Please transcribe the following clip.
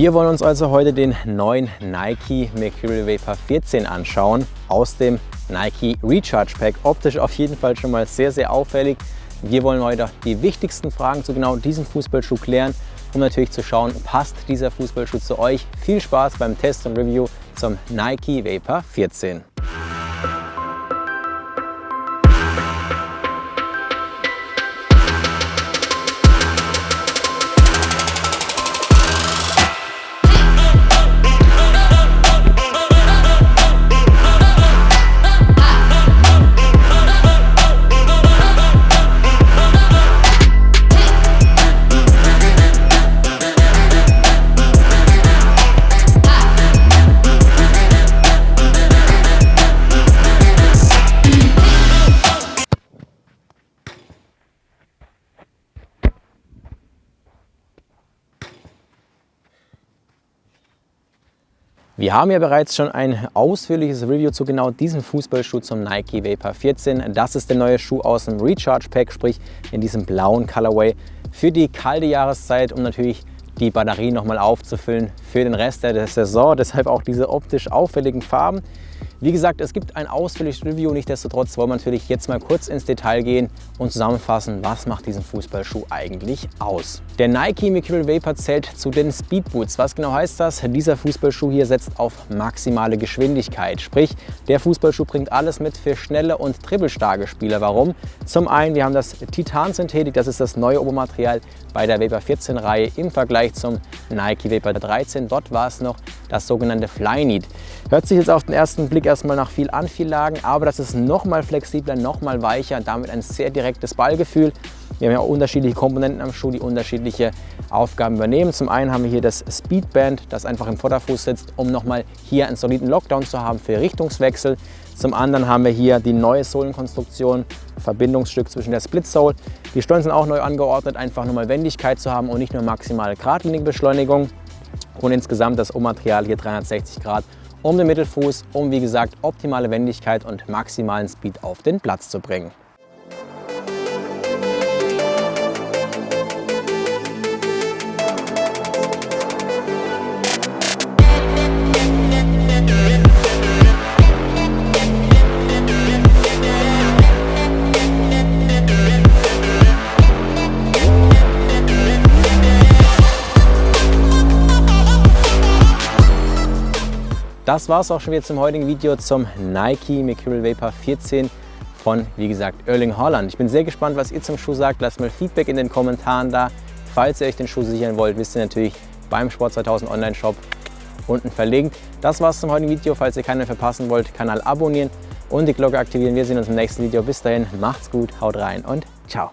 Wir wollen uns also heute den neuen Nike Mercurial Vapor 14 anschauen aus dem Nike Recharge Pack. Optisch auf jeden Fall schon mal sehr, sehr auffällig. Wir wollen heute die wichtigsten Fragen zu genau diesem Fußballschuh klären, um natürlich zu schauen, passt dieser Fußballschuh zu euch. Viel Spaß beim Test und Review zum Nike Vapor 14. Wir haben ja bereits schon ein ausführliches Review zu genau diesem Fußballschuh zum Nike Vapor 14. Das ist der neue Schuh aus dem Recharge Pack, sprich in diesem blauen Colorway für die kalte Jahreszeit, um natürlich die Batterie nochmal aufzufüllen für den Rest der Saison. Deshalb auch diese optisch auffälligen Farben. Wie gesagt, es gibt ein ausführliches Review, nichtsdestotrotz wollen wir natürlich jetzt mal kurz ins Detail gehen und zusammenfassen, was macht diesen Fußballschuh eigentlich aus. Der Nike Mercurial Vapor zählt zu den Speedboots. Was genau heißt das? Dieser Fußballschuh hier setzt auf maximale Geschwindigkeit. Sprich, der Fußballschuh bringt alles mit für schnelle und trippelstarke Spieler. Warum? Zum einen, wir haben das Titan-Synthetik, das ist das neue Obermaterial bei der Vapor 14 Reihe im Vergleich zum Nike Vapor 13. Dort war es noch das sogenannte Flyknit. Hört sich jetzt auf den ersten Blick erstmal nach viel Anfiellagen, aber das ist noch mal flexibler, noch mal weicher, damit ein sehr direktes Ballgefühl. Wir haben ja auch unterschiedliche Komponenten am Schuh, die unterschiedliche Aufgaben übernehmen. Zum einen haben wir hier das Speedband, das einfach im Vorderfuß sitzt, um nochmal hier einen soliden Lockdown zu haben für Richtungswechsel. Zum anderen haben wir hier die neue Sohlenkonstruktion, Verbindungsstück zwischen der Split Sole. Die Stollen sind auch neu angeordnet, einfach nochmal Wendigkeit zu haben und nicht nur maximale geradlinige Beschleunigung. Und insgesamt das O-Material hier 360 Grad um den Mittelfuß, um wie gesagt optimale Wendigkeit und maximalen Speed auf den Platz zu bringen. Das war es auch schon wieder zum heutigen Video zum Nike Mercurial Vapor 14 von, wie gesagt, Erling Holland. Ich bin sehr gespannt, was ihr zum Schuh sagt. Lasst mal Feedback in den Kommentaren da. Falls ihr euch den Schuh sichern wollt, wisst ihr natürlich beim Sport 2000 Online Shop unten verlinkt. Das war es zum heutigen Video. Falls ihr keinen verpassen wollt, Kanal abonnieren und die Glocke aktivieren. Wir sehen uns im nächsten Video. Bis dahin, macht's gut, haut rein und ciao.